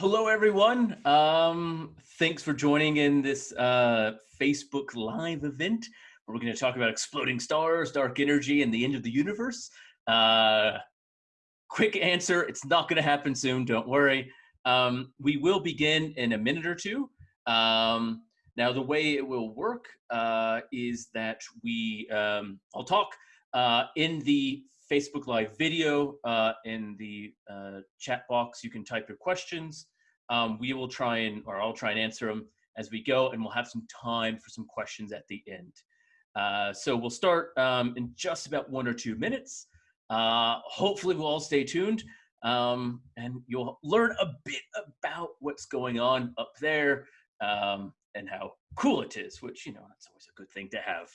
Hello, everyone. Um, thanks for joining in this uh, Facebook Live event. Where we're going to talk about exploding stars, dark energy, and the end of the universe. Uh, quick answer, it's not going to happen soon, don't worry. Um, we will begin in a minute or two. Um, now, the way it will work uh, is that we, um, I'll talk uh, in the Facebook Live video uh, in the uh, chat box. You can type your questions. Um, we will try and, or I'll try and answer them as we go, and we'll have some time for some questions at the end. Uh, so we'll start um, in just about one or two minutes. Uh, hopefully we'll all stay tuned um, and you'll learn a bit about what's going on up there um, and how cool it is, which, you know, that's always a good thing to have.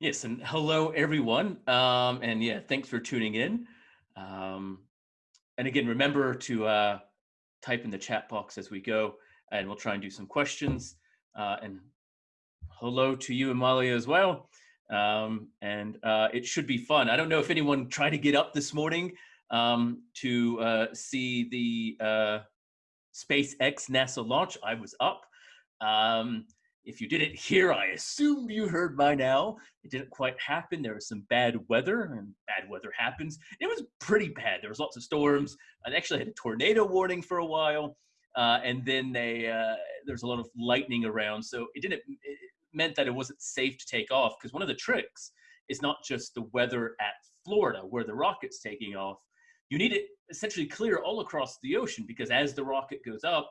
Yes, and hello everyone. Um, and yeah, thanks for tuning in. Um, and again, remember to uh, type in the chat box as we go, and we'll try and do some questions. Uh, and hello to you, Amalia, as well. Um, and uh, it should be fun. I don't know if anyone tried to get up this morning um, to uh, see the uh, SpaceX NASA launch. I was up. Um, if you didn't hear, I assumed you heard by now. It didn't quite happen. There was some bad weather, and bad weather happens. It was pretty bad. There was lots of storms. I actually had a tornado warning for a while, uh, and then they uh, there was a lot of lightning around. So it didn't. It meant that it wasn't safe to take off because one of the tricks is not just the weather at Florida where the rocket's taking off. You need it essentially clear all across the ocean because as the rocket goes up,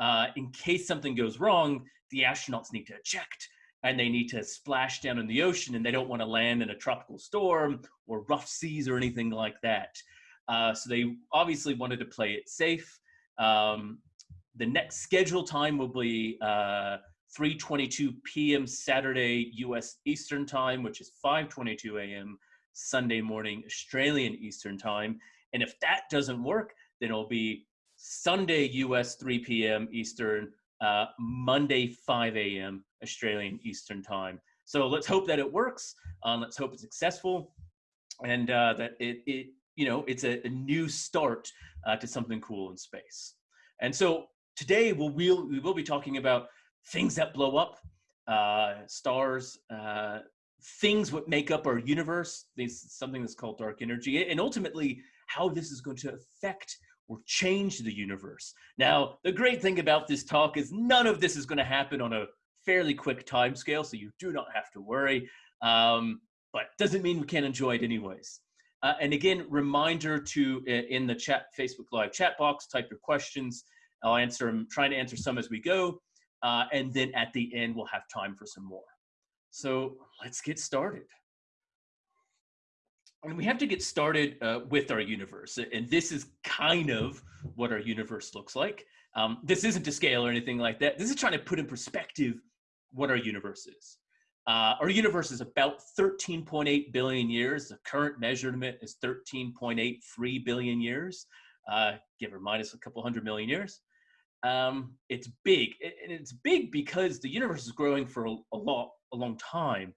uh, in case something goes wrong, the astronauts need to eject and they need to splash down in the ocean and they don't want to land in a tropical storm or rough seas or anything like that. Uh, so they obviously wanted to play it safe. Um, the next scheduled time will be uh, 3.22 p.m. Saturday U.S. Eastern Time, which is 5.22 a.m. Sunday morning Australian Eastern Time. And if that doesn't work, then it'll be Sunday US 3 p.m. Eastern, uh, Monday 5 a.m. Australian Eastern Time. So let's hope that it works. Um, let's hope it's successful, and uh, that it, it you know it's a, a new start uh, to something cool in space. And so today we'll, we'll we will be talking about things that blow up, uh, stars, uh, things what make up our universe. This something that's called dark energy, and ultimately how this is going to affect or change the universe. Now, the great thing about this talk is none of this is going to happen on a fairly quick time scale, so you do not have to worry. Um, but doesn't mean we can't enjoy it anyways. Uh, and again, reminder to in the chat Facebook Live chat box, type your questions. I'll answer them, trying to answer some as we go. Uh, and then at the end, we'll have time for some more. So let's get started and we have to get started uh, with our universe. And this is kind of what our universe looks like. Um, this isn't to scale or anything like that. This is trying to put in perspective what our universe is. Uh, our universe is about 13.8 billion years. The current measurement is 13.83 billion years, uh, give or minus a couple hundred million years. Um, it's big, and it's big because the universe is growing for a, a, long, a long time.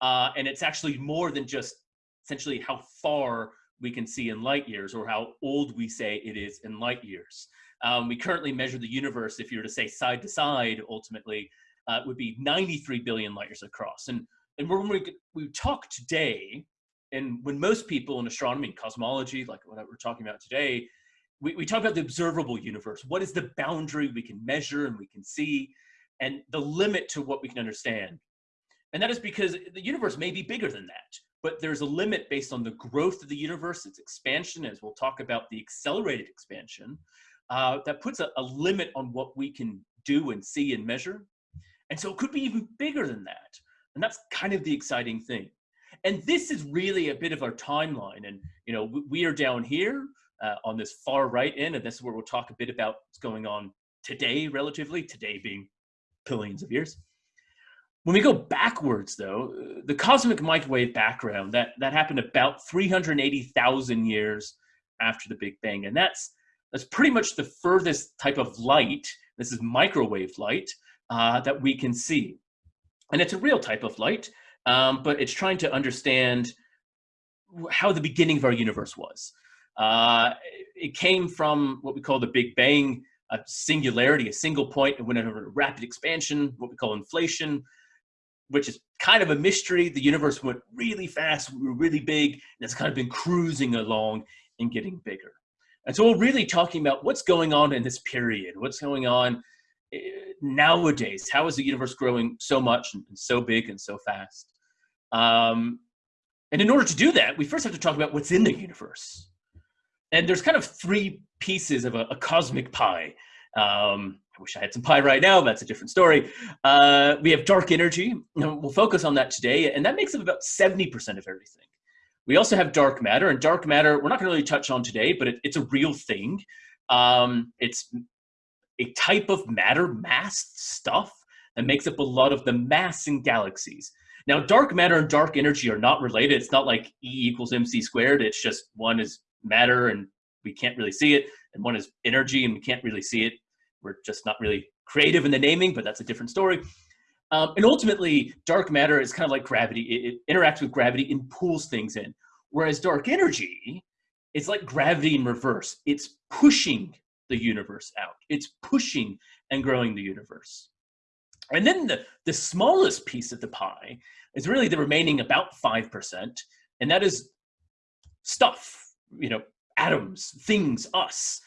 Uh, and it's actually more than just essentially how far we can see in light years or how old we say it is in light years. Um, we currently measure the universe, if you were to say side to side, ultimately, uh, would be 93 billion light years across. And, and when we, we talk today, and when most people in astronomy and cosmology, like what we're talking about today, we, we talk about the observable universe. What is the boundary we can measure and we can see, and the limit to what we can understand? And that is because the universe may be bigger than that but there's a limit based on the growth of the universe, its expansion, as we'll talk about the accelerated expansion, uh, that puts a, a, limit on what we can do and see and measure. And so it could be even bigger than that. And that's kind of the exciting thing. And this is really a bit of our timeline. And, you know, we are down here uh, on this far right end, and this is where we'll talk a bit about what's going on today, relatively, today being billions of years When we go backwards, though, the cosmic microwave background that that happened about 380,000 years after the Big Bang, and that's that's pretty much the furthest type of light. This is microwave light uh, that we can see, and it's a real type of light, um, but it's trying to understand how the beginning of our universe was. Uh, it came from what we call the Big Bang, a singularity, a single point, and went into rapid expansion, what we call inflation, which is kind of a mystery. The universe went really fast, we were really big, and it's kind of been cruising along and getting bigger. And so we're really talking about what's going on in this period, what's going on eh, nowadays. How is the universe growing so much and so big and so fast? Um, and in order to do that, we first have to talk about what's in the universe. And there's kind of three pieces of a, a cosmic pie. Um, I wish I had some pie right now, that's a different story. Uh, we have dark energy, we'll focus on that today, and that makes up about 70% of everything. We also have dark matter, and dark matter, we're not gonna really touch on today, but it, it's a real thing. Um, it's a type of matter, mass stuff, that makes up a lot of the mass in galaxies. Now, dark matter and dark energy are not related. It's not like E equals mc squared. It's just one is matter and we can't really see it, and one is energy and we can't really see it. We're just not really creative in the naming, but that's a different story. Um, and ultimately, dark matter is kind of like gravity. It, it, interacts with gravity and pulls things in. Whereas dark energy, it's like gravity in reverse. It's pushing the universe out. It's pushing and growing the universe. And then the, the smallest piece of the pie is really the remaining about 5%, and that is stuff, you know, atoms, things, us.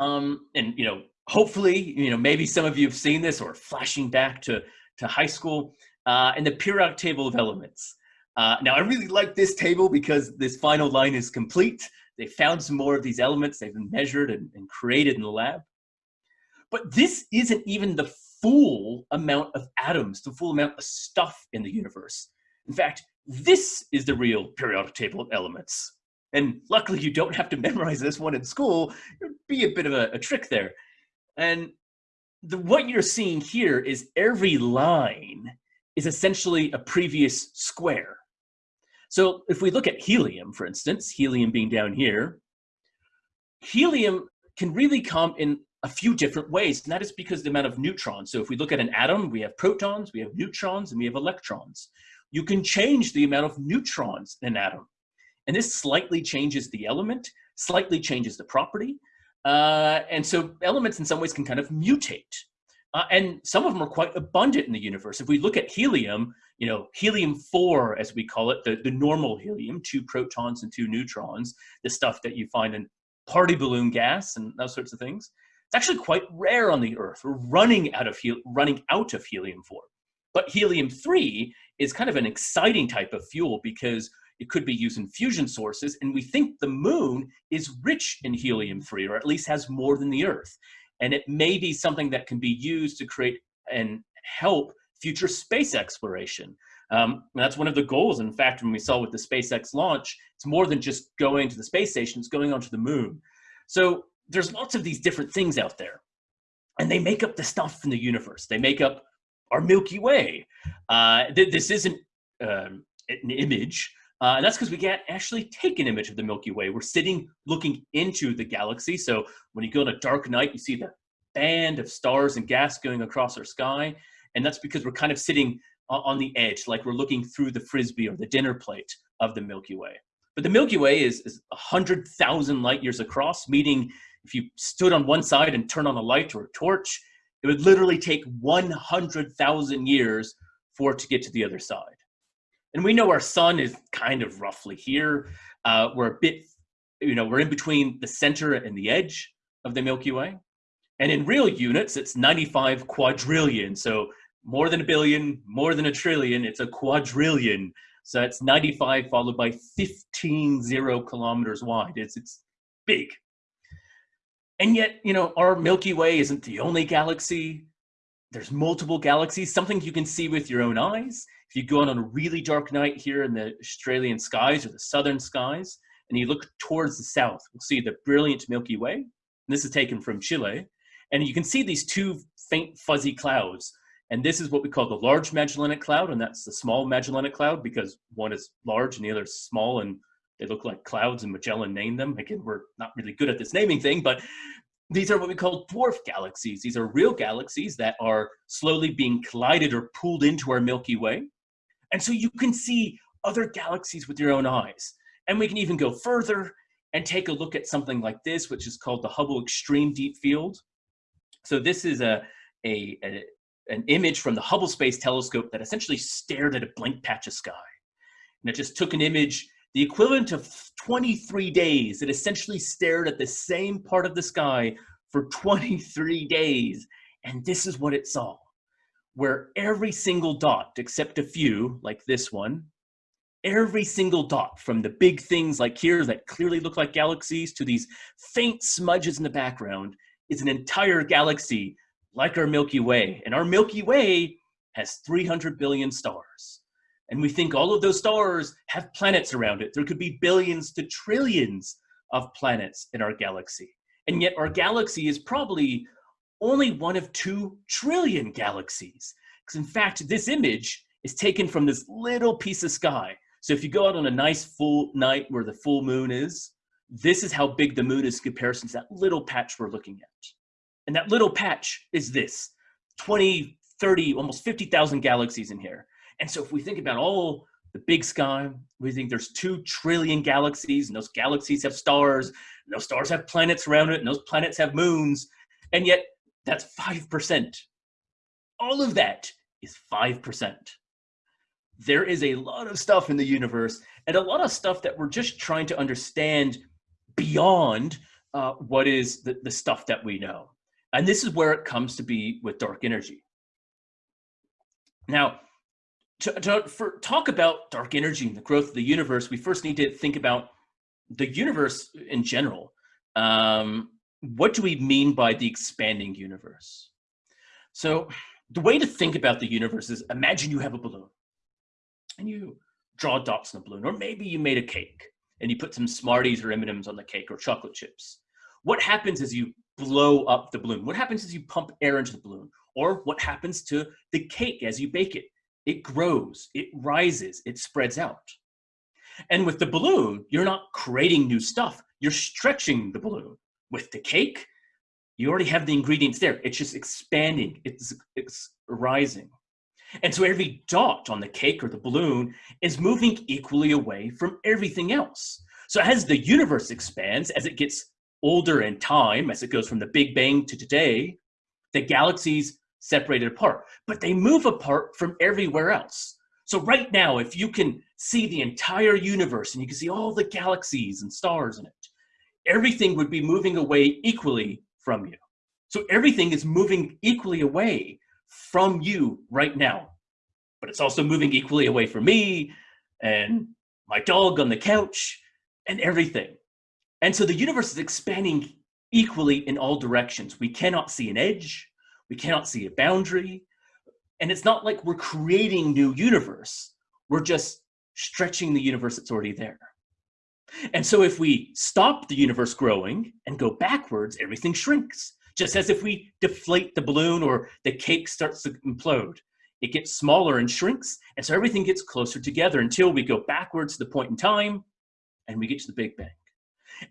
Um, and, you know, hopefully, you know, maybe some of you have seen this or flashing back to, to high school, uh, and the periodic table of elements. Uh, now, I really like this table because this final line is complete. They found some more of these elements. They've been measured and, and created in the lab. But this isn't even the full amount of atoms, the full amount of stuff in the universe. In fact, this is the real periodic table of elements. And luckily you don't have to memorize this one in school. It'd be a bit of a, a trick there. And the, what you're seeing here is every line is essentially a previous square. So if we look at helium, for instance, helium being down here, helium can really come in a few different ways, and that is because the amount of neutrons. So if we look at an atom, we have protons, we have neutrons, and we have electrons. You can change the amount of neutrons in an atom. And this slightly changes the element, slightly changes the property. Uh, and so elements in some ways can kind of mutate. Uh, and some of them are quite abundant in the universe. If we look at helium, you know, helium-4, as we call it, the, the normal helium, two protons and two neutrons, the stuff that you find in party balloon gas and those sorts of things. It's actually quite rare on the Earth. We're running out of running out of helium-4. But helium-3 is kind of an exciting type of fuel because it could be used in fusion sources, and we think the moon is rich in helium-3, or at least has more than the Earth. And it may be something that can be used to create and help future space exploration. Um, that's one of the goals. In fact, when we saw with the SpaceX launch, it's more than just going to the space station, it's going onto the moon. So there's lots of these different things out there and they make up the stuff in the universe. They make up our Milky Way. Uh, th this isn't um, an image, uh, and that's because we can't actually take an image of the Milky Way. We're sitting looking into the galaxy. So when you go on a dark night, you see the band of stars and gas going across our sky. And that's because we're kind of sitting on the edge, like we're looking through the frisbee or the dinner plate of the Milky Way. But the Milky Way is, is 100,000 light years across, meaning if you stood on one side and turned on a light or a torch, it would literally take 100,000 years for it to get to the other side. And we know our sun is kind of roughly here. Uh, we're a bit, you know, we're in between the center and the edge of the Milky Way. And in real units, it's 95 quadrillion. So more than a billion, more than a trillion, it's a quadrillion. So it's 95 followed by 15 zero kilometers wide. It's, it's big. And yet, you know, our Milky Way isn't the only galaxy. There's multiple galaxies, something you can see with your own eyes. If you go out on a really dark night here in the Australian skies or the southern skies, and you look towards the south, you'll see the brilliant Milky Way. And this is taken from Chile. And you can see these two faint fuzzy clouds. And this is what we call the Large Magellanic Cloud, and that's the Small Magellanic Cloud because one is large and the other is small, and they look like clouds, and Magellan named them. Again, we're not really good at this naming thing, but these are what we call dwarf galaxies. These are real galaxies that are slowly being collided or pulled into our Milky Way. And so you can see other galaxies with your own eyes. And we can even go further and take a look at something like this, which is called the Hubble Extreme Deep Field. So this is a, a, a an image from the Hubble Space Telescope that essentially stared at a blank patch of sky. And it just took an image, the equivalent of 23 days. It essentially stared at the same part of the sky for 23 days. And this is what it saw, where every single dot, except a few, like this one, every single dot from the big things like here that clearly look like galaxies to these faint smudges in the background is an entire galaxy like our Milky Way. And our Milky Way has 300 billion stars. And we think all of those stars have planets around it. There could be billions to trillions of planets in our galaxy. And yet our galaxy is probably only one of two trillion galaxies. Because in fact, this image is taken from this little piece of sky. So if you go out on a nice full night where the full moon is, this is how big the moon is in comparison to that little patch we're looking at. And that little patch is this 20, 30, almost 50,000 galaxies in here. And so if we think about all the big sky, we think there's two trillion galaxies, and those galaxies have stars, and those stars have planets around it, and those planets have moons. And yet that's 5%. All of that is 5%. There is a lot of stuff in the universe and a lot of stuff that we're just trying to understand beyond uh, what is the, the stuff that we know. And this is where it comes to be with dark energy. Now, to, to for, talk about dark energy and the growth of the universe, we first need to think about the universe in general. Um, what do we mean by the expanding universe? So the way to think about the universe is imagine you have a balloon and you draw dots in the balloon, or maybe you made a cake and you put some Smarties or M&Ms on the cake or chocolate chips. What happens is you blow up the balloon? What happens as you pump air into the balloon? Or what happens to the cake as you bake it? It grows, it rises, it spreads out. And with the balloon, you're not creating new stuff, you're stretching the balloon. With the cake, you already have the ingredients there. It's just expanding, it's, it's rising. And so every dot on the cake or the balloon is moving equally away from everything else. So as the universe expands, as it gets older in time, as it goes from the Big Bang to today, the galaxies separated apart, but they move apart from everywhere else. So right now, if you can see the entire universe and you can see all the galaxies and stars in it, everything would be moving away equally from you. So everything is moving equally away from you right now, but it's also moving equally away from me and my dog on the couch and everything. And so the universe is expanding equally in all directions. We cannot see an edge, we cannot see a boundary, and it's not like we're creating new universe. We're just stretching the universe that's already there. And so if we stop the universe growing and go backwards, everything shrinks. Just as if we deflate the balloon or the cake starts to implode. It gets smaller and shrinks, and so everything gets closer together until we go backwards to the point in time and we get to the Big Bang.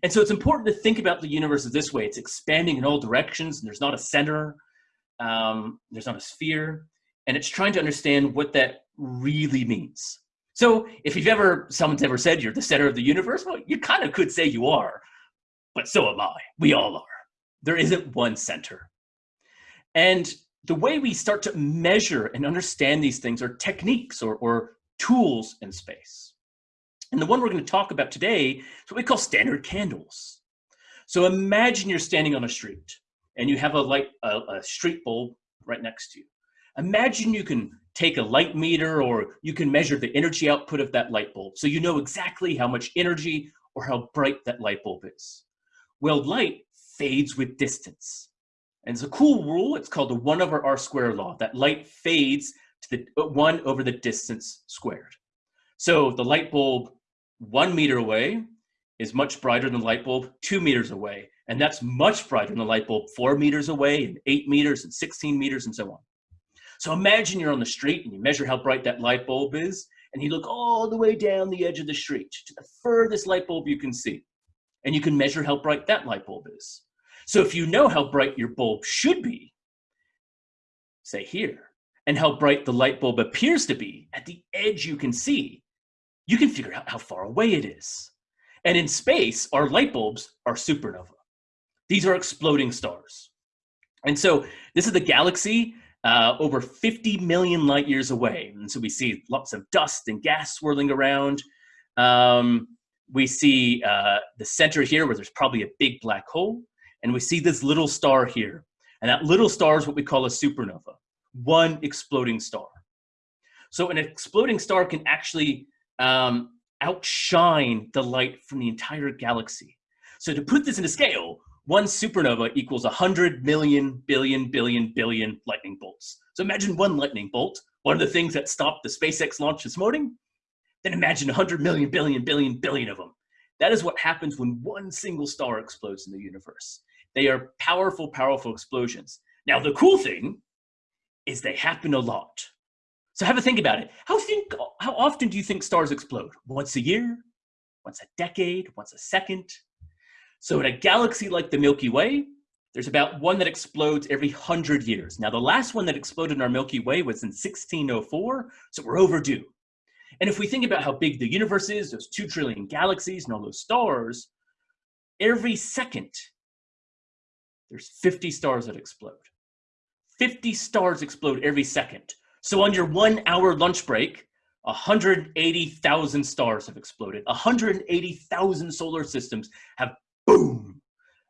And so it's important to think about the universe this way. It's expanding in all directions, and there's not a center, um, there's not a sphere, and it's trying to understand what that really means. So if you've ever, someone's ever said you're the center of the universe, well, you kind of could say you are, but so am I. We all are. There isn't one center. And the way we start to measure and understand these things are techniques or, or tools in space. And the one we're going to talk about today is what we call standard candles. So imagine you're standing on a street and you have a light, a, a street bulb right next to you. Imagine you can take a light meter or you can measure the energy output of that light bulb. So you know exactly how much energy or how bright that light bulb is. Well, light fades with distance. And it's a cool rule. It's called the one over R squared law, that light fades to the one over the distance squared. So the light bulb one meter away is much brighter than the light bulb two meters away. And that's much brighter than the light bulb four meters away and eight meters and 16 meters and so on. So imagine you're on the street and you measure how bright that light bulb is, and you look all the way down the edge of the street to the furthest light bulb you can see. And you can measure how bright that light bulb is. So if you know how bright your bulb should be, say here, and how bright the light bulb appears to be at the edge you can see, you can figure out how far away it is. And in space, our light bulbs are supernova. These are exploding stars. And so this is the galaxy uh, over 50 million light years away. And so we see lots of dust and gas swirling around. Um, we see uh, the center here where there's probably a big black hole. And we see this little star here. And that little star is what we call a supernova, one exploding star. So an exploding star can actually um, outshine the light from the entire galaxy. So to put this into scale, one supernova equals 100 million, billion, billion, billion lightning bolts. So imagine one lightning bolt, one of the things that stopped the SpaceX launch this morning, then imagine 100 million, billion, billion, billion of them. That is what happens when one single star explodes in the universe. They are powerful, powerful explosions. Now, the cool thing is they happen a lot. So have a think about it. How, think, how often do you think stars explode? Once a year? Once a decade? Once a second? So in a galaxy like the Milky Way, there's about one that explodes every 100 years. Now, the last one that exploded in our Milky Way was in 1604, so we're overdue. And if we think about how big the universe is, those 2 trillion galaxies and all those stars, every second, there's 50 stars that explode. 50 stars explode every second. So on your one hour lunch break, 180,000 stars have exploded. 180,000 solar systems have boom.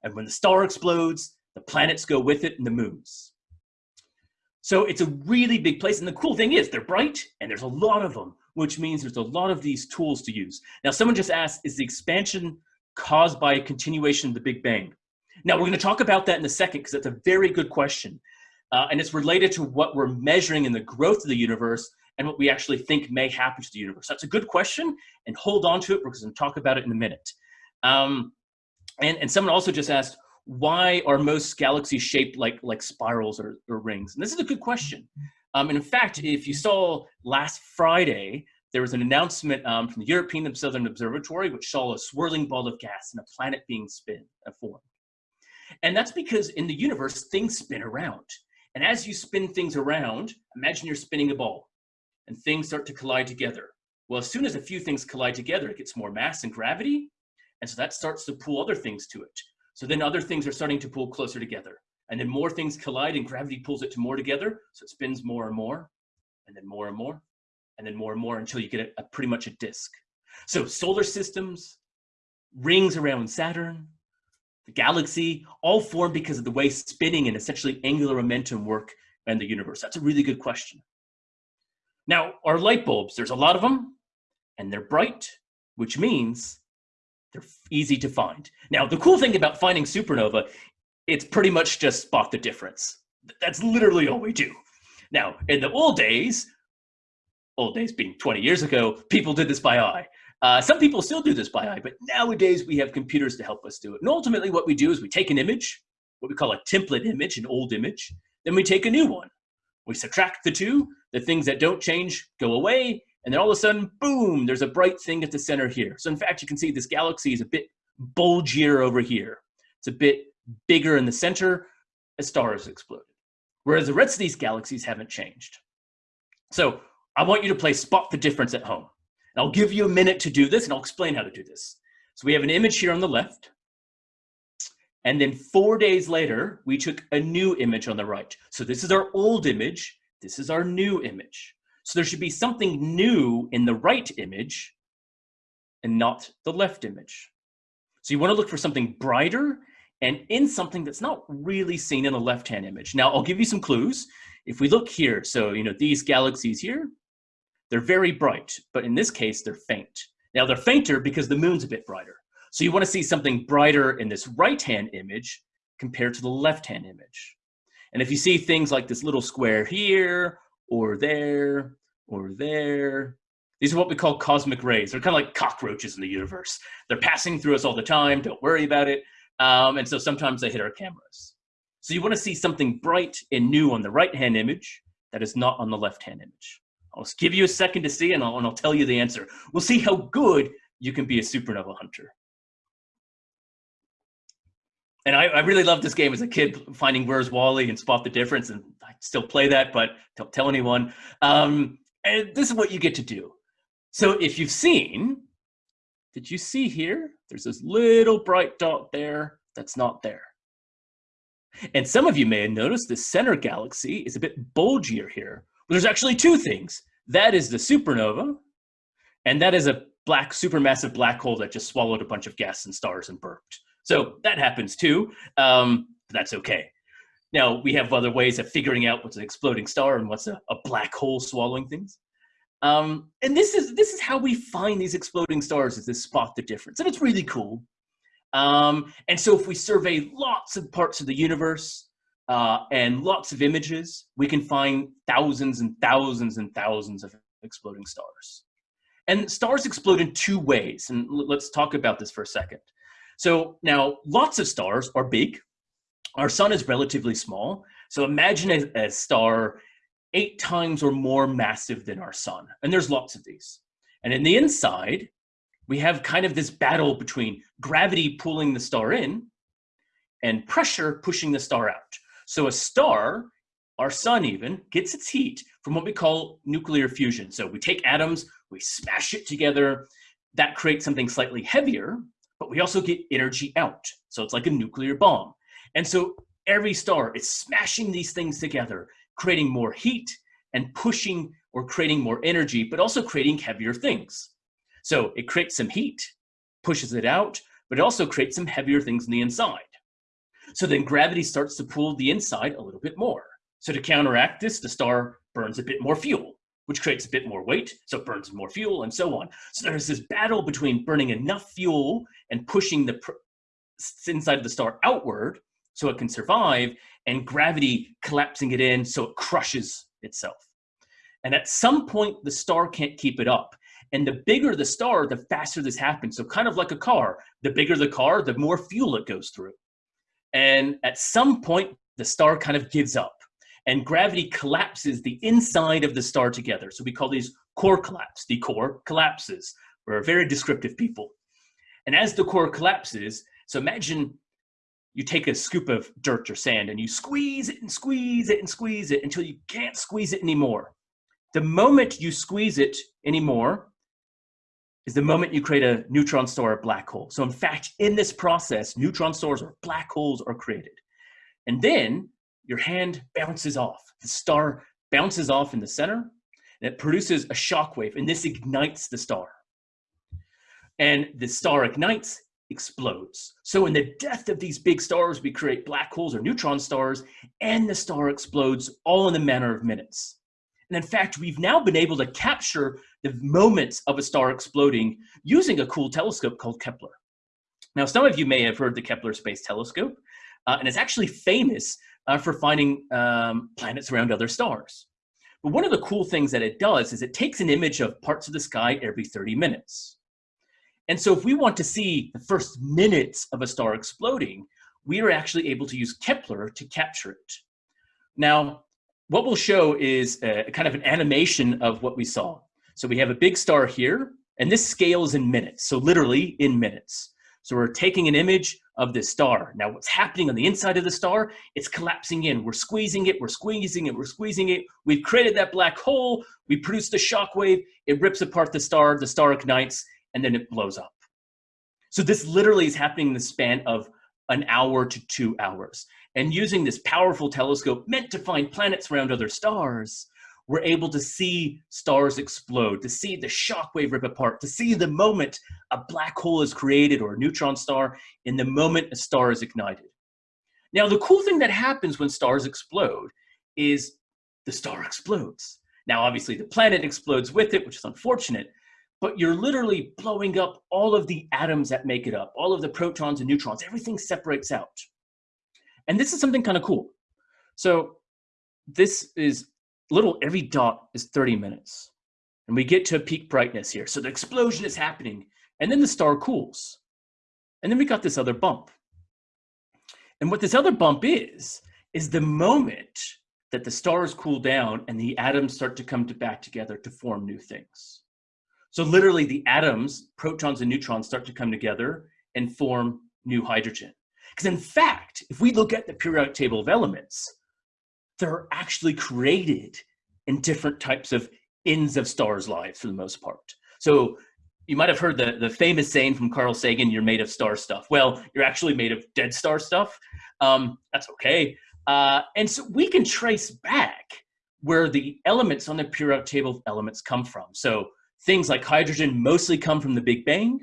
And when the star explodes, the planets go with it and the moons. So it's a really big place. And the cool thing is they're bright and there's a lot of them, which means there's a lot of these tools to use. Now, someone just asked, is the expansion caused by a continuation of the Big Bang? Now, we're going to talk about that in a second because that's a very good question. Uh, and it's related to what we're measuring in the growth of the universe and what we actually think may happen to the universe. That's a good question, and hold on to it because going to talk about it in a minute. Um, and, and someone also just asked, why are most galaxies shaped like, like spirals or, or rings? And this is a good question. Um, and in fact, if you saw last Friday, there was an announcement um, from the European Southern Observatory, which saw a swirling ball of gas and a planet being spin, uh, formed. And that's because in the universe, things spin around. And as you spin things around, imagine you're spinning a ball and things start to collide together. Well, as soon as a few things collide together, it gets more mass and gravity, and so that starts to pull other things to it. So then other things are starting to pull closer together. And then more things collide and gravity pulls it to more together. So it spins more and more, and then more and more, and then more and more until you get a, a pretty much a disk. So solar systems, rings around Saturn, the galaxy, all form because of the way spinning and essentially angular momentum work in the universe. That's a really good question. Now, our light bulbs, there's a lot of them, and they're bright, which means they're easy to find. Now, the cool thing about finding supernova, it's pretty much just spot the difference. That's literally all we do. Now, in the old days, old days being 20 years ago, people did this by eye. Uh, some people still do this by eye, but nowadays we have computers to help us do it. And ultimately what we do is we take an image, what we call a template image, an old image, then we take a new one. We subtract the two, the things that don't change go away, and then all of a sudden, boom, there's a bright thing at the center here. So in fact, you can see this galaxy is a bit bulgier over here. It's a bit bigger in the center, a star has exploded. Whereas the rest of these galaxies haven't changed. So I want you to play spot the difference at home. And I'll give you a minute to do this and I'll explain how to do this. So we have an image here on the left. And then four days later, we took a new image on the right. So this is our old image. This is our new image. So there should be something new in the right image and not the left image. So you want to look for something brighter and in something that's not really seen in the left-hand image. Now, I'll give you some clues. If we look here, so, you know, these galaxies here, they're very bright, but in this case, they're faint. Now, they're fainter because the moon's a bit brighter. So you want to see something brighter in this right-hand image compared to the left-hand image. And if you see things like this little square here or there, or there. These are what we call cosmic rays. They're kind of like cockroaches in the universe. They're passing through us all the time. Don't worry about it. Um, and so sometimes they hit our cameras. So you want to see something bright and new on the right-hand image that is not on the left-hand image? I'll give you a second to see and I'll, and I'll tell you the answer. We'll see how good you can be a supernova hunter. And I, I really loved this game as a kid, finding Where's Wally and Spot the Difference, and I still play that, but don't tell anyone. Um, and this is what you get to do. So if you've seen, did you see here? There's this little bright dot there that's not there. And some of you may have noticed the center galaxy is a bit bulgier here. Well, there's actually two things. That is the supernova, and that is a black supermassive black hole that just swallowed a bunch of gas and stars and burped. So that happens too, um, but that's okay. Now, we have other ways of figuring out what's an exploding star and what's a, a black hole swallowing things. Um, and this is, this is how we find these exploding stars is to spot the difference. And it's really cool. Um, and so if we survey lots of parts of the universe uh, and lots of images, we can find thousands and thousands and thousands of exploding stars. And stars explode in two ways. And let's talk about this for a second. So now lots of stars are big. Our sun is relatively small. So imagine a, a star eight times or more massive than our sun. And there's lots of these. And in the inside, we have kind of this battle between gravity pulling the star in and pressure pushing the star out. So a star, our sun even, gets its heat from what we call nuclear fusion. So we take atoms, we smash it together, that creates something slightly heavier, but we also get energy out. So it's like a nuclear bomb. And so every star is smashing these things together, creating more heat and pushing or creating more energy, but also creating heavier things. So it creates some heat, pushes it out, but it also creates some heavier things in the inside. So then gravity starts to pull the inside a little bit more. So to counteract this, the star burns a bit more fuel which creates a bit more weight, so it burns more fuel and so on. So there's this battle between burning enough fuel and pushing the inside of the star outward so it can survive, and gravity collapsing it in so it crushes itself. And at some point, the star can't keep it up. And the bigger the star, the faster this happens. So kind of like a car, the bigger the car, the more fuel it goes through. And at some point, the star kind of gives up and gravity collapses the inside of the star together. So we call these core collapse. The core collapses. We're very descriptive people. And as the core collapses, so imagine you take a scoop of dirt or sand and you squeeze it and squeeze it and squeeze it until you can't squeeze it anymore. The moment you squeeze it anymore is the moment you create a neutron star or black hole. So in fact, in this process, neutron stars or black holes are created. And then your hand bounces off. The star bounces off in the center, and it produces a shock wave, and this ignites the star. And the star ignites, explodes. So in the death of these big stars, we create black holes or neutron stars, and the star explodes all in the matter of minutes. And in fact, we've now been able to capture the moments of a star exploding using a cool telescope called Kepler. Now, some of you may have heard the Kepler Space Telescope, uh, and it's actually famous uh, for finding um, planets around other stars. But one of the cool things that it does is it takes an image of parts of the sky every 30 minutes. And so if we want to see the first minutes of a star exploding, we are actually able to use Kepler to capture it. Now, what we'll show is a, kind of an animation of what we saw. So we have a big star here, and this scales in minutes, so literally in minutes. So we're taking an image of this star. Now what's happening on the inside of the star, it's collapsing in. We're squeezing it, we're squeezing it, we're squeezing it. We've created that black hole, we produce the shock wave, it rips apart the star, the star ignites, and then it blows up. So this literally is happening in the span of an hour to two hours. And using this powerful telescope meant to find planets around other stars, we're able to see stars explode, to see the shockwave rip apart, to see the moment a black hole is created or a neutron star in the moment a star is ignited. Now, the cool thing that happens when stars explode is the star explodes. Now, obviously, the planet explodes with it, which is unfortunate, but you're literally blowing up all of the atoms that make it up, all of the protons and neutrons, everything separates out. And this is something kind of cool. So this is little, every dot is 30 minutes. And we get to a peak brightness here. So the explosion is happening and then the star cools. And then we got this other bump. And what this other bump is, is the moment that the stars cool down and the atoms start to come to back together to form new things. So literally the atoms, protons and neutrons start to come together and form new hydrogen. Because in fact, if we look at the periodic table of elements, they're actually created in different types of ends of stars' lives for the most part. So you might have heard the, the famous saying from Carl Sagan, you're made of star stuff. Well, you're actually made of dead star stuff. Um, that's okay. Uh, and so we can trace back where the elements on the periodic table of elements come from. So things like hydrogen mostly come from the Big Bang.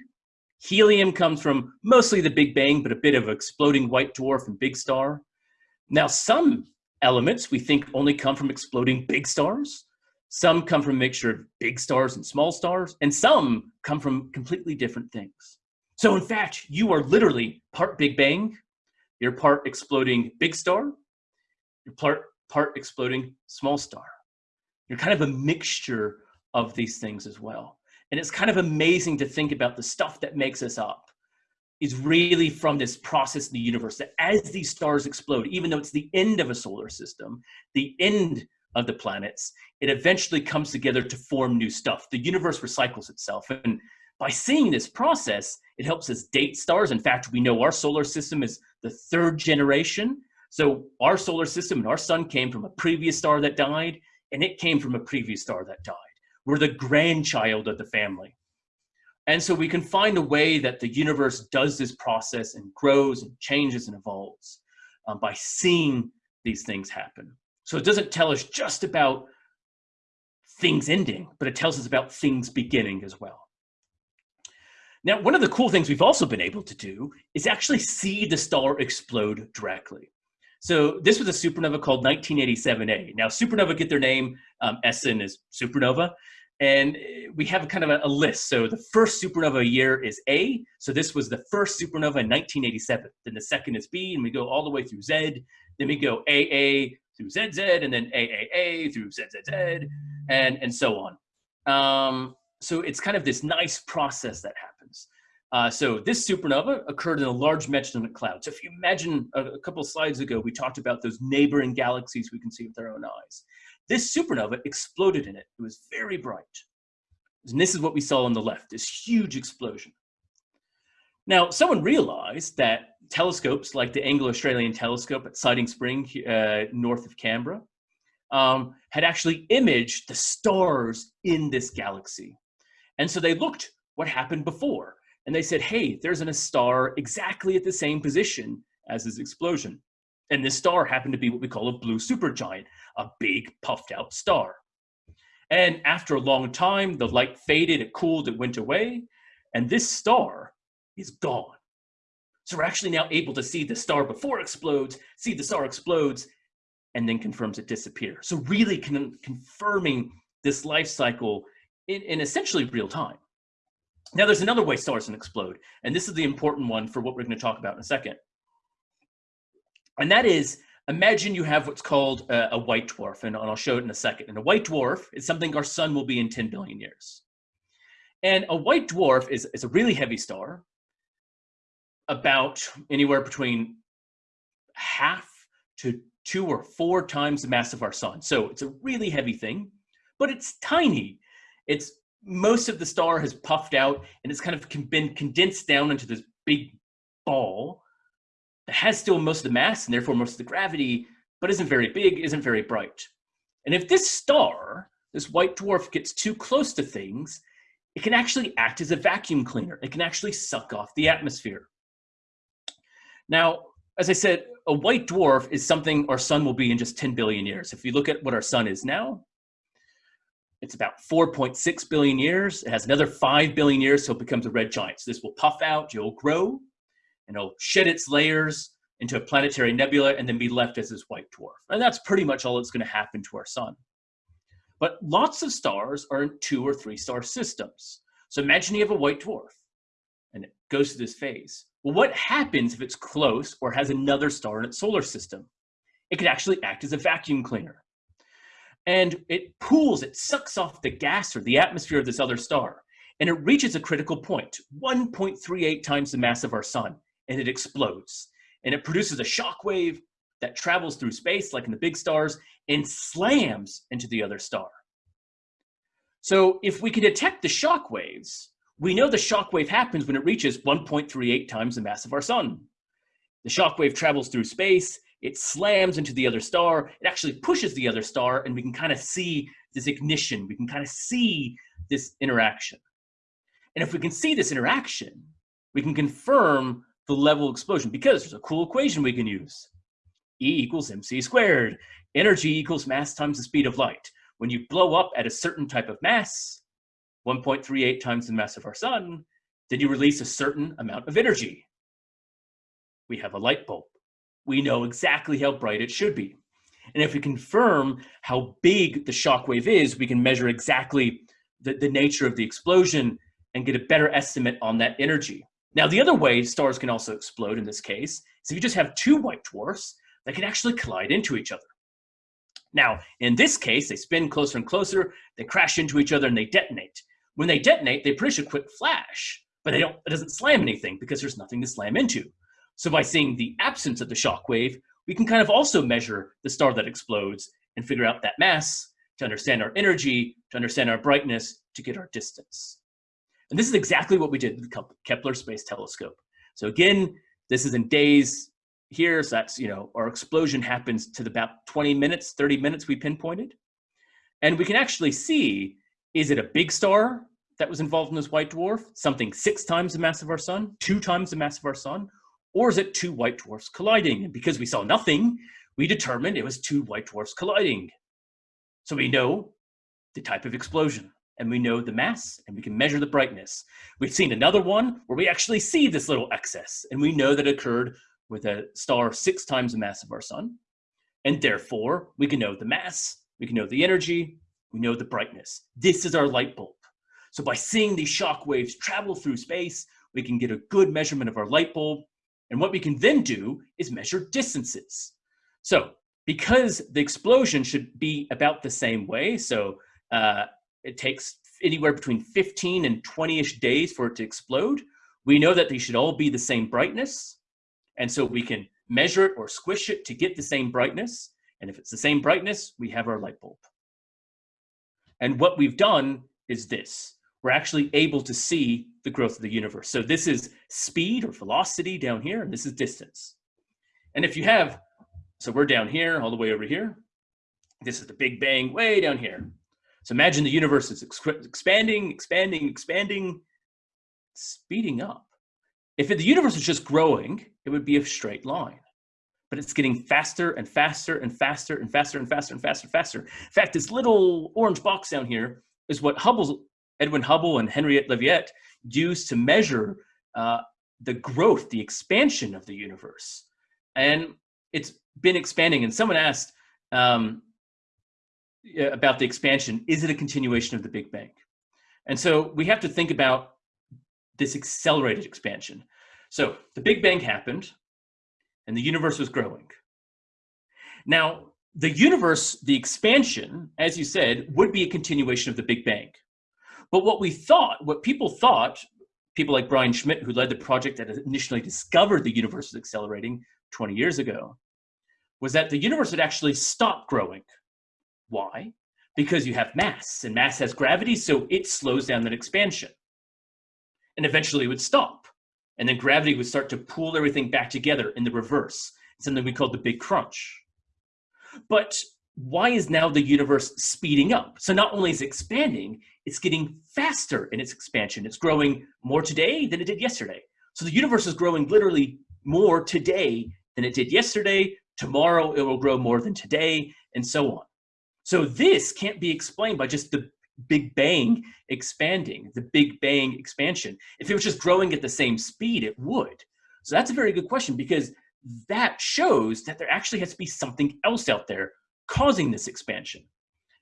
Helium comes from mostly the Big Bang, but a bit of exploding white dwarf and big star. Now, some elements we think only come from exploding big stars. Some come from a mixture of big stars and small stars, and some come from completely different things. So in fact, you are literally part Big Bang, you're part exploding big star, you're part, part exploding small star. You're kind of a mixture of these things as well. And it's kind of amazing to think about the stuff that makes us up is really from this process in the universe that as these stars explode, even though it's the end of a solar system, the end of the planets, it eventually comes together to form new stuff. The universe recycles itself. And by seeing this process, it helps us date stars. In fact, we know our solar system is the third generation. So our solar system and our sun came from a previous star that died, and it came from a previous star that died. We're the grandchild of the family. And so we can find a way that the universe does this process and grows and changes and evolves um, by seeing these things happen. So it doesn't tell us just about things ending, but it tells us about things beginning as well. Now, one of the cool things we've also been able to do is actually see the star explode directly. So this was a supernova called 1987A. Now, supernova get their name, um, SN is supernova, and we have kind of a, a, list. So the first supernova year is A. So this was the first supernova in 1987. Then the second is B, and we go all the way through Z. Then we go AA through ZZ, and then AAA through ZZZ, and, and so on. Um, so it's kind of this nice process that happens. Uh, so this supernova occurred in a large Magellanic cloud. So if you imagine a, a couple slides ago, we talked about those neighboring galaxies we can see with our own eyes. This supernova exploded in it. It was very bright. And this is what we saw on the left, this huge explosion. Now, someone realized that telescopes like the Anglo-Australian telescope at Siding Spring, uh, north of Canberra, um, had actually imaged the stars in this galaxy. And so they looked what happened before. And they said, hey, there's a star exactly at the same position as this explosion. And this star happened to be what we call a blue supergiant, a big puffed out star. And after a long time, the light faded, it cooled, it went away, and this star is gone. So we're actually now able to see the star before it explodes, see the star explodes, and then confirms it disappears. So really con confirming this life cycle in, in essentially real time. Now there's another way stars can explode, and this is the important one for what we're gonna talk about in a second. And that is, imagine you have what's called a, a, white dwarf, and I'll show it in a second. And a white dwarf is something our sun will be in 10 billion years. And a white dwarf is, is a really heavy star, about anywhere between half to two or four times the mass of our sun. So it's a really heavy thing, but it's tiny. It's most of the star has puffed out and it's kind of been condensed down into this big ball has still most of the mass and therefore most of the gravity, but isn't very big, isn't very bright. And if this star, this white dwarf, gets too close to things, it can actually act as a vacuum cleaner. It can actually suck off the atmosphere. Now, as I said, a white dwarf is something our sun will be in just 10 billion years. If you look at what our sun is now, it's about 4.6 billion years. It has another 5 billion years, so it becomes a red giant. So this will puff out, it'll grow, and it'll shed its layers into a planetary nebula and then be left as this white dwarf. And that's pretty much all that's going to happen to our sun. But lots of stars are in two or three star systems. So imagine you have a white dwarf and it goes through this phase. Well, what happens if it's close or has another star in its solar system? It could actually act as a vacuum cleaner. And it pools, it sucks off the gas or the atmosphere of this other star. And it reaches a critical point, 1.38 times the mass of our sun and it explodes. And it produces a shock wave that travels through space, like in the big stars, and slams into the other star. So if we can detect the shock waves, we know the shock wave happens when it reaches 1.38 times the mass of our sun. The shock wave travels through space, it slams into the other star, it actually pushes the other star, and we can kind of see this ignition, we can kind of see this interaction. And if we can see this interaction, we can confirm the level explosion because there's a cool equation we can use. E equals mc squared. Energy equals mass times the speed of light. When you blow up at a certain type of mass, 1.38 times the mass of our sun, then you release a certain amount of energy. We have a light bulb. We know exactly how bright it should be. And if we confirm how big the shock wave is, we can measure exactly the, the nature of the explosion and get a better estimate on that energy. Now, the other way stars can also explode in this case is if you just have two white dwarfs that can actually collide into each other. Now, in this case, they spin closer and closer, they crash into each other and they detonate. When they detonate, they produce a quick flash, but they don't, it doesn't slam anything because there's nothing to slam into. So by seeing the absence of the shock wave, we can kind of also measure the star that explodes and figure out that mass to understand our energy, to understand our brightness, to get our distance. And this is exactly what we did with the Kepler Space Telescope. So again, this is in days here. So that's, you know, our explosion happens to the about 20 minutes, 30 minutes we pinpointed. And we can actually see, is it a big star that was involved in this white dwarf? Something six times the mass of our sun, two times the mass of our sun? Or is it two white dwarfs colliding? And because we saw nothing, we determined it was two white dwarfs colliding. So we know the type of explosion and we know the mass and we can measure the brightness. We've seen another one where we actually see this little excess and we know that it occurred with a star six times the mass of our sun. And therefore, we can know the mass, we can know the energy, we know the brightness. This is our light bulb. So by seeing these shock waves travel through space, we can get a good measurement of our light bulb. And what we can then do is measure distances. So because the explosion should be about the same way, so uh, it takes anywhere between 15 and 20-ish days for it to explode, we know that they should all be the same brightness. And so we can measure it or squish it to get the same brightness. And if it's the same brightness, we have our light bulb. And what we've done is this. We're actually able to see the growth of the universe. So this is speed or velocity down here, and this is distance. And if you have, so we're down here, all the way over here. This is the Big Bang way down here. So imagine the universe is expanding, expanding, expanding, speeding up. If the universe is just growing, it would be a straight line. But it's getting faster and faster and faster and faster and faster and faster and faster. In fact, this little orange box down here is what Hubble's, Edwin Hubble and Henrietta Leavitt used to measure uh, the growth, the expansion of the universe. And it's been expanding. And someone asked, um, Uh, about the expansion, is it a continuation of the Big Bang? And so we have to think about this accelerated expansion. So the Big Bang happened and the universe was growing. Now, the universe, the expansion, as you said, would be a continuation of the Big Bang. But what we thought, what people thought, people like Brian Schmidt, who led the project that initially discovered the universe was accelerating 20 years ago, was that the universe had actually stopped growing why? Because you have mass, and mass has gravity, so it slows down that expansion. And eventually it would stop. And then gravity would start to pull everything back together in the reverse, something we call the big crunch. But why is now the universe speeding up? So not only is it expanding, it's getting faster in its expansion. It's growing more today than it did yesterday. So the universe is growing literally more today than it did yesterday. Tomorrow it will grow more than today, and so on. So this can't be explained by just the Big Bang expanding, the Big Bang expansion. If it was just growing at the same speed, it would. So that's a very good question because that shows that there actually has to be something else out there causing this expansion.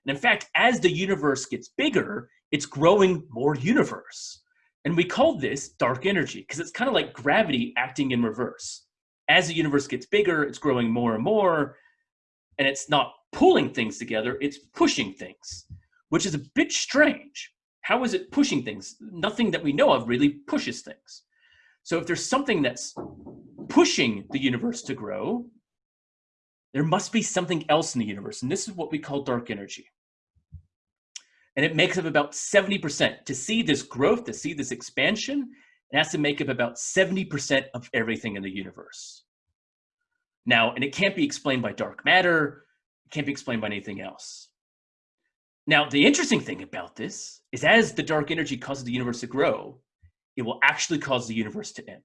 And in fact, as the universe gets bigger, it's growing more universe. And we call this dark energy because it's kind of like gravity acting in reverse. As the universe gets bigger, it's growing more and more, and it's not pulling things together, it's pushing things, which is a bit strange. How is it pushing things? Nothing that we know of really pushes things. So if there's something that's pushing the universe to grow, there must be something else in the universe. And this is what we call dark energy. And it makes up about 70%. To see this growth, to see this expansion, it has to make up about 70% of everything in the universe. Now, and it can't be explained by dark matter, can't be explained by anything else. Now, the interesting thing about this is as the dark energy causes the universe to grow, it will actually cause the universe to end.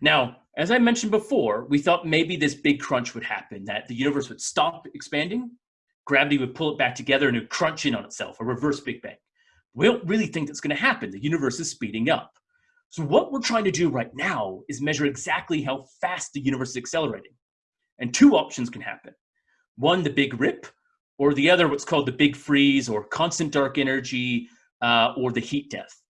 Now, as I mentioned before, we thought maybe this big crunch would happen, that the universe would stop expanding, gravity would pull it back together and it would crunch in on itself, a reverse Big Bang. We don't really think that's going to happen. The universe is speeding up. So what we're trying to do right now is measure exactly how fast the universe is accelerating. And two options can happen. One, the big rip, or the other, what's called the big freeze or constant dark energy uh, or the heat death.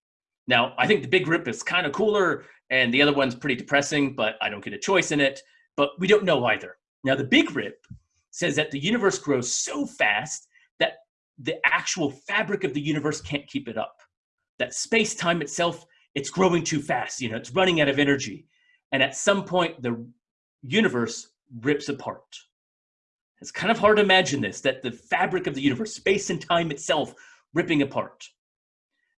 Now, I think the big rip is kind of cooler and the other one's pretty depressing, but I don't get a choice in it. But we don't know either. Now, the big rip says that the universe grows so fast that the actual fabric of the universe can't keep it up. That space time itself, it's growing too fast. You know, it's running out of energy. And at some point, the universe rips apart. It's kind of hard to imagine this, that the fabric of the universe, space and time itself, ripping apart.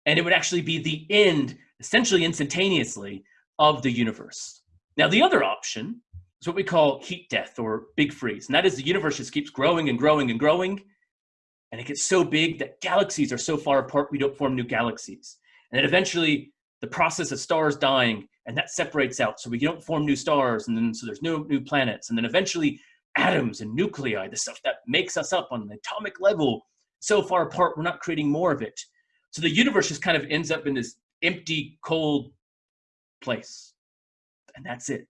And it would actually be the end, essentially instantaneously, of the universe. Now, the other option is what we call heat death or big freeze. And that is the universe just keeps growing and growing and growing. And it gets so big that galaxies are so far apart, we don't form new galaxies. And then eventually, the process of stars dying, and that separates out. So we don't form new stars, and then so there's no new planets. And then eventually, atoms and nuclei, the stuff that makes us up on an atomic level, so far apart, we're not creating more of it. So the universe just kind of ends up in this empty, cold place. And that's it.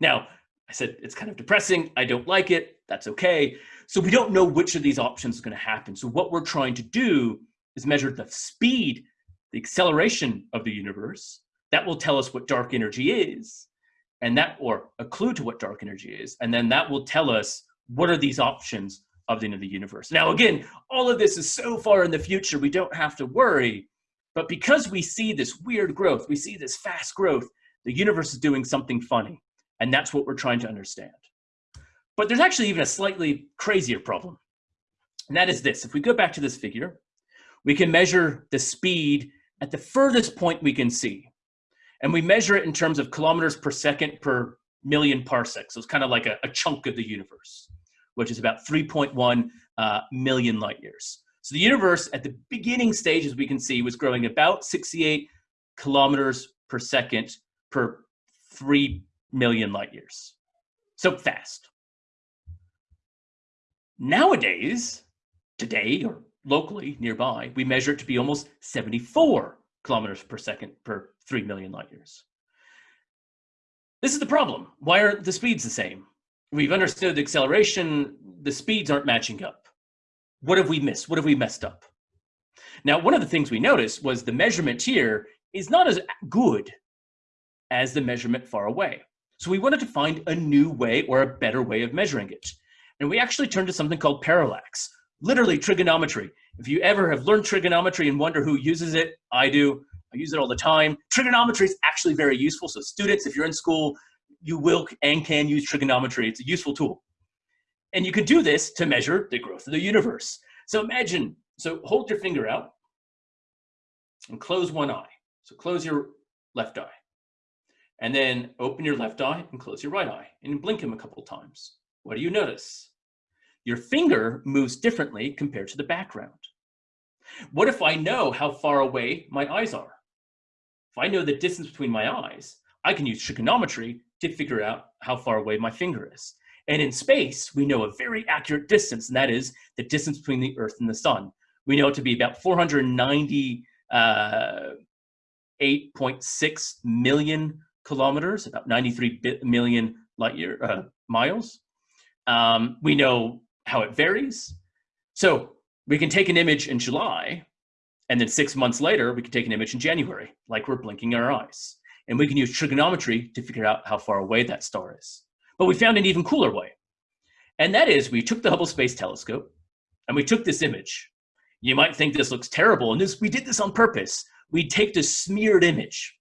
Now, I said it's kind of depressing. I don't like it. That's okay. So we don't know which of these options is going to happen. So what we're trying to do is measure the speed, the acceleration of the universe. That will tell us what dark energy is and that or a clue to what dark energy is and then that will tell us what are these options of the end of the universe. Now again all of this is so far in the future we don't have to worry but because we see this weird growth we see this fast growth the universe is doing something funny and that's what we're trying to understand. But there's actually even a slightly crazier problem and that is this. If we go back to this figure we can measure the speed at the furthest point we can see and we measure it in terms of kilometers per second per million parsecs. So it's kind of like a, a chunk of the universe, which is about 3.1 uh, million light years. So the universe at the beginning stage, as we can see, was growing about 68 kilometers per second per 3 million light years. So fast. Nowadays, today or locally nearby, we measure it to be almost 74 kilometers per second per 3 million light years. This is the problem. Why aren't the speeds the same? We've understood the acceleration, the speeds aren't matching up. What have we missed? What have we messed up? Now, one of the things we noticed was the measurement here is not as good as the measurement far away. So we wanted to find a new way or a better way of measuring it. And we actually turned to something called parallax, literally trigonometry. If you ever have learned trigonometry and wonder who uses it, I do. I use it all the time. Trigonometry is actually very useful. So students, if you're in school, you will and can use trigonometry. It's a useful tool. And you can do this to measure the growth of the universe. So imagine, so hold your finger out and close one eye. So close your left eye. And then open your left eye and close your right eye and blink them a couple times. What do you notice? Your finger moves differently compared to the background. What if I know how far away my eyes are? If I know the distance between my eyes, I can use trigonometry to figure out how far away my finger is. And in space, we know a very accurate distance, and that is the distance between the Earth and the Sun. We know it to be about 498.6 uh, kilometers, about 93 million light year uh, miles. Um, we know how it varies. So we can take an image in July, and then six months later, we can take an image in January, like we're blinking our eyes. And we can use trigonometry to figure out how far away that star is. But we found an even cooler way. And that is we took the Hubble Space Telescope and we took this image. You might think this looks terrible, and this, we did this on purpose. We take this smeared image.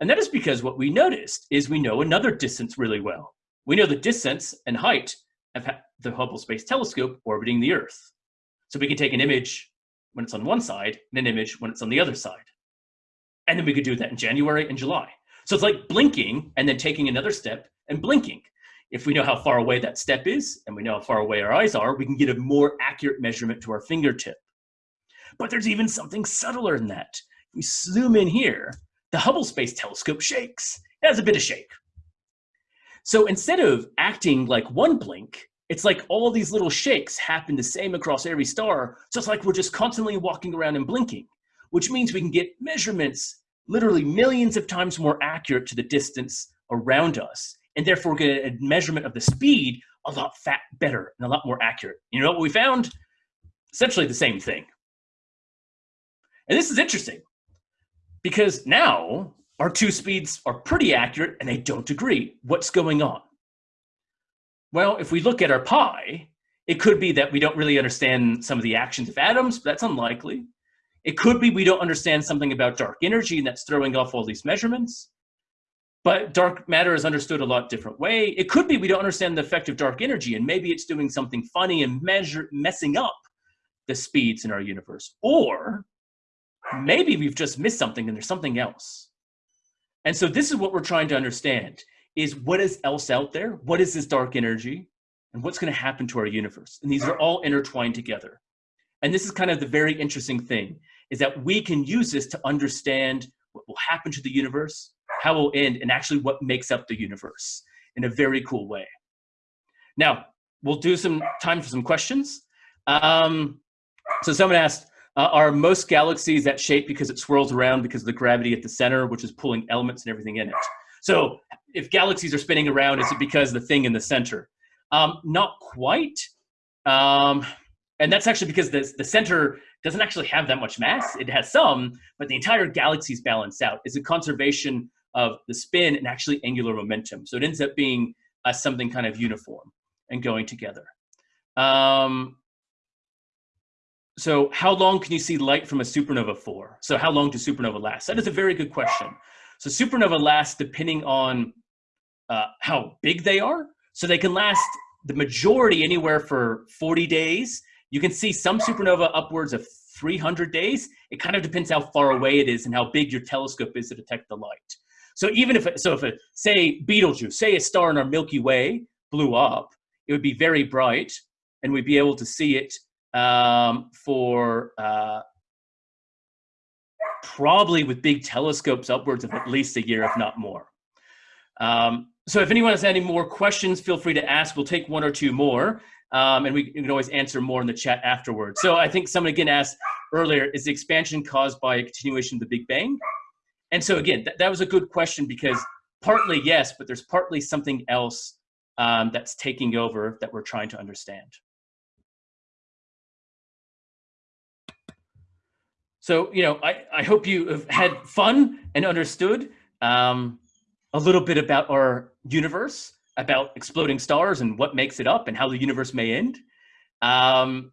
And that is because what we noticed is we know another distance really well. we know the distance and height of the Hubble Space Telescope orbiting the Earth. So we can take an image when it's on one side and an image when it's on the other side. And then we could do that in January and July. So it's like blinking and then taking another step and blinking. If we know how far away that step is and we know how far away our eyes are, we can get a more accurate measurement to our fingertip. But there's even something subtler than that. If we zoom in here, the Hubble Space Telescope shakes. It has a bit of shake. So instead of acting like one blink, it's like all these little shakes happen the same across every star. So it's like we're just constantly walking around and blinking, which means we can get measurements literally millions of times more accurate to the distance around us, and therefore get a measurement of the speed a lot fat better and a lot more accurate. You know what we found? Essentially the same thing. And this is interesting because now our two speeds are pretty accurate and they don't agree. What's going on? Well, if we look at our pie, it could be that we don't really understand some of the actions of atoms, but that's unlikely. It could be we don't understand something about dark energy and that's throwing off all these measurements. But dark matter is understood a lot different way. It could be we don't understand the effect of dark energy and maybe it's doing something funny and measure, messing up the speeds in our universe. Or maybe we've just missed something and there's something else. And so this is what we're trying to understand is what is else out there? What is this dark energy? And what's going to happen to our universe? And these are all intertwined together. And this is kind of the very interesting thing is that we can use this to understand what will happen to the universe, how it will end, and actually what makes up the universe in a very cool way. Now, we'll do some time for some questions. Um, so someone asked, uh, are most galaxies that shape because it swirls around because of the gravity at the center, which is pulling elements and everything in it? So if galaxies are spinning around, is it because the thing in the center? Um, not quite. Um, and that's actually because the, the center doesn't actually have that much mass. It has some, but the entire galaxy is balanced out. It's a conservation of the spin and actually angular momentum. So it ends up being uh, something kind of uniform and going together. Um, so how long can you see light from a supernova for? So how long do supernova last? That is a very good question. So supernova lasts depending on uh, how big they are. So they can last the majority anywhere for 40 days. You can see some supernova upwards of 300 days. It kind of depends how far away it is and how big your telescope is to detect the light. So even if, so if a, say Betelgeuse, say a star in our Milky Way blew up, it would be very bright and we'd be able to see it um, for uh, probably with big telescopes upwards of at least a year, if not more. Um, so if anyone has any more questions, feel free to ask. We'll take one or two more, um, and we can always answer more in the chat afterwards. So I think someone again asked earlier, is the expansion caused by a continuation of the Big Bang? And so again, th that was a good question because partly yes, but there's partly something else um, that's taking over that we're trying to understand. So, you know, I, I hope you have had fun and understood um, a little bit about our universe, about exploding stars and what makes it up and how the universe may end. Um,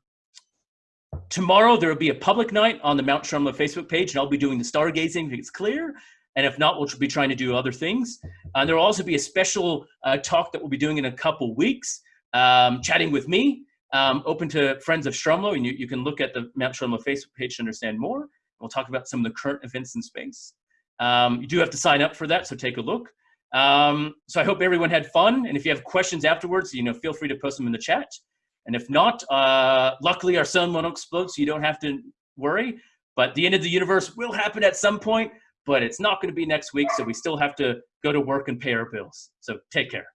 tomorrow, there will be a public night on the Mount Stromlo Facebook page, and I'll be doing the stargazing if it's clear. And if not, we'll be trying to do other things. And there will also be a special uh, talk that we'll be doing in a couple weeks, um, chatting with me um, open to friends of Stromlo, and you, you can look at the Mount Stromlo Facebook page to understand more. We'll talk about some of the current events in space. Um, you do have to sign up for that, so take a look. Um, so I hope everyone had fun, and if you have questions afterwards, you know, feel free to post them in the chat. And if not, uh, luckily our sun won't explode, so you don't have to worry. But the end of the universe will happen at some point, but it's not going to be next week, so we still have to go to work and pay our bills. So take care.